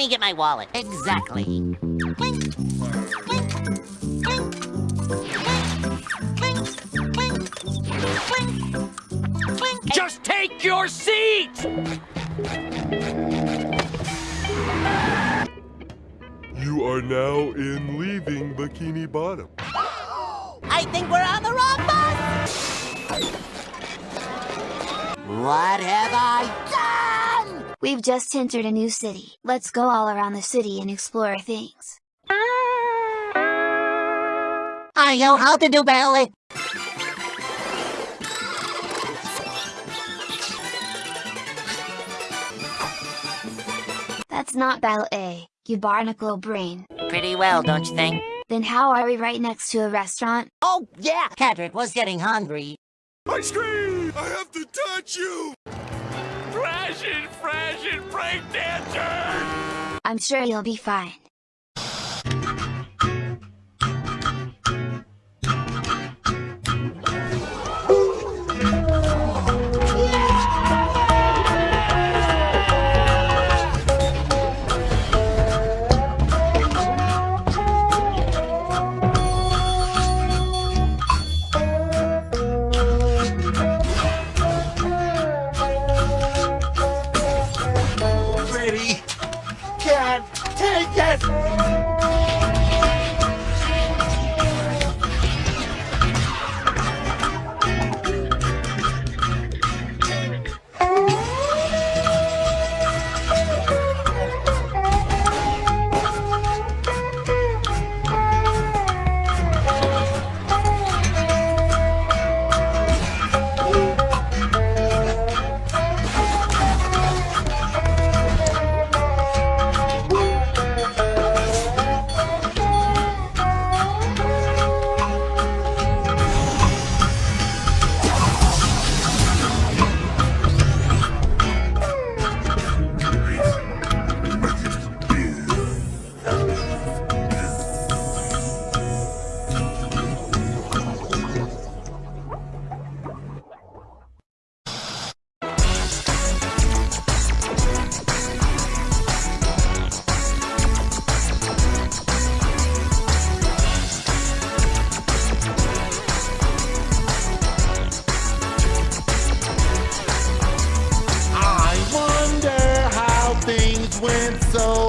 me get my wallet. Exactly. Just take your seat! You are now in leaving Bikini Bottom. I think we're on the wrong bus! What have I done? We've just entered a new city. Let's go all around the city and explore things. I know how to do ballet. That's not ballet, you barnacle brain. Pretty well, don't you think? Then how are we right next to a restaurant? Oh, yeah! Cadret was getting hungry. Ice cream! I have to touch you! I'm sure you'll be fine. so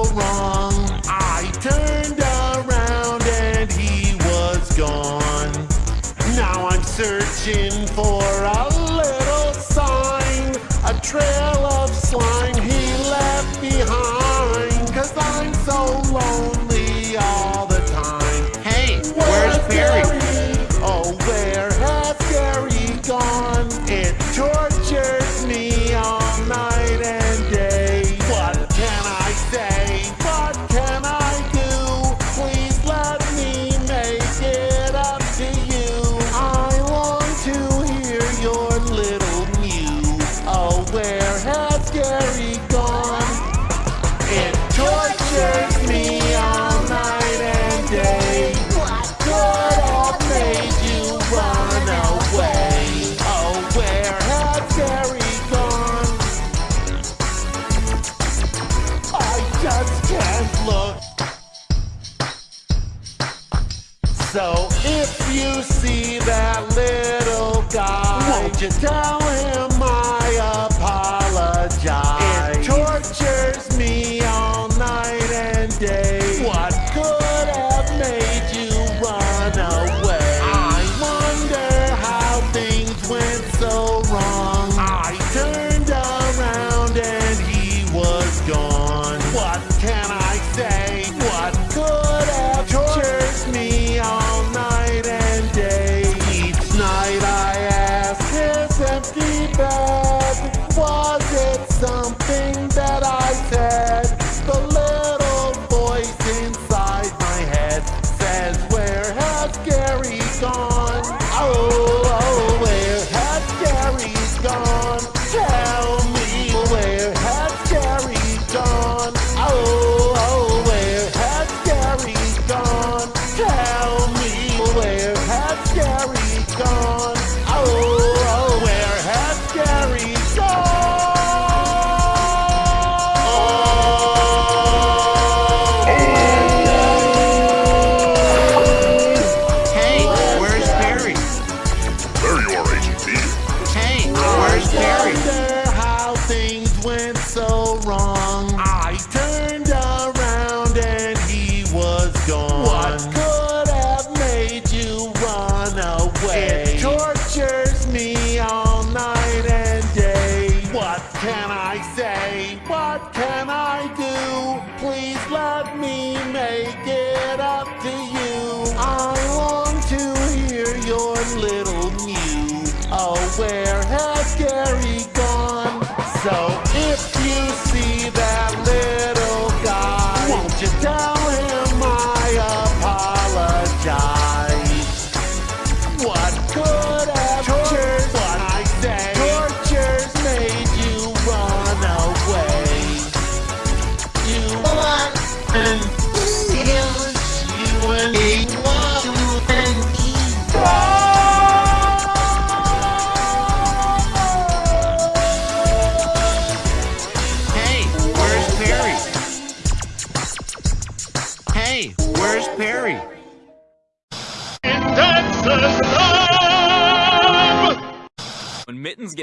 Please let me make it up to you. I long to hear your little mew. Oh, where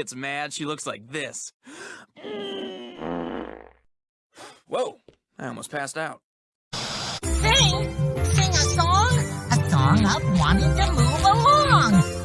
gets mad, she looks like this. Whoa, I almost passed out. Sing? Sing a song? A song of wanting to move along.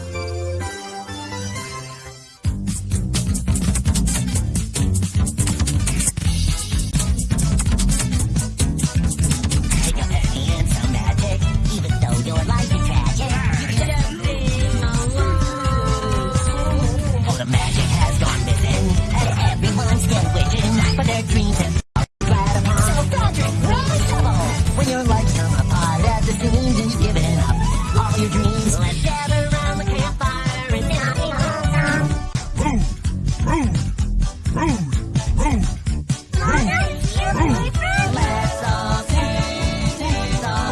And you've given up all your dreams, let's gather around the campfire and sing a song.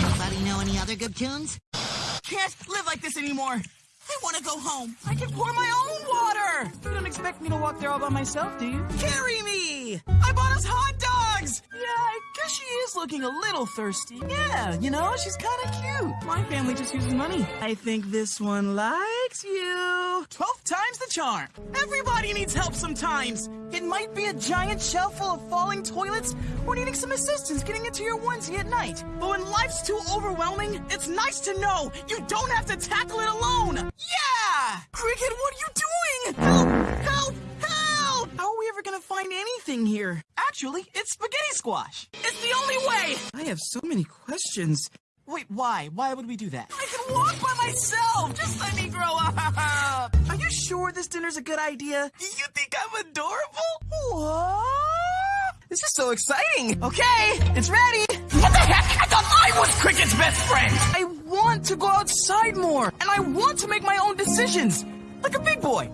Anybody know any other good tunes? Can't live like this anymore. I want to go home. I can pour my own water. You don't expect me to walk there all by myself, do you? Carry me. I bought us hot dogs. Yeah, I guess she is looking a little thirsty. Yeah, you know, she's kind of cute. My family just uses money. I think this one likes you. Twelve times the charm. Everybody needs help sometimes. It might be a giant shelf full of falling toilets or needing some assistance getting into your onesie at night. But when life's too overwhelming, it's nice to know you don't have to tackle it alone. Yeah! Cricket, what are you doing? Help! Help! Help! How are we ever gonna find anything here? Actually, it's spaghetti squash. It's the only way! I have so many questions. Wait, why? Why would we do that? I can walk by myself! Just let me grow up! Are you sure this dinner's a good idea? You think I'm adorable? What? This is so exciting! Okay, it's ready! What the heck? I thought I was Cricket's best friend! I want to go outside more, and I want to make my own decisions, like a big boy.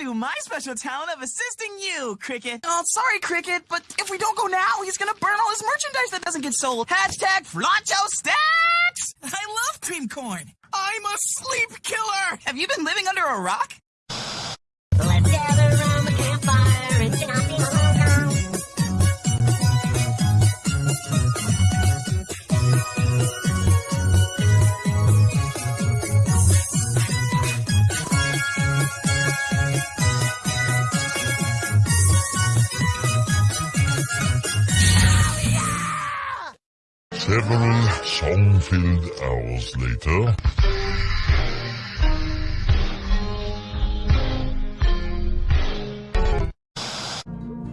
And my special talent of assisting you, Cricket. Oh, sorry, Cricket, but if we don't go now, he's gonna burn all his merchandise that doesn't get sold. Hashtag Flacho Stacks! I love cream corn. I'm a sleep killer! Have you been living under a rock? Song-filled hours later.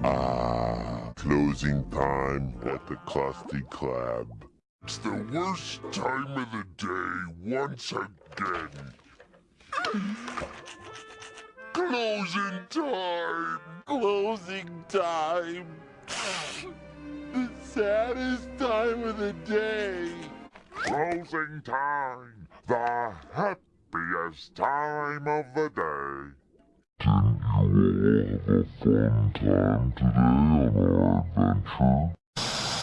Ah, closing time at the Krusty Krab. It's the worst time of the day once again. Closing time! Closing time! the saddest time of the day. Closing time, the happiest time of the day. Didn't you all have a fun time today on our adventure?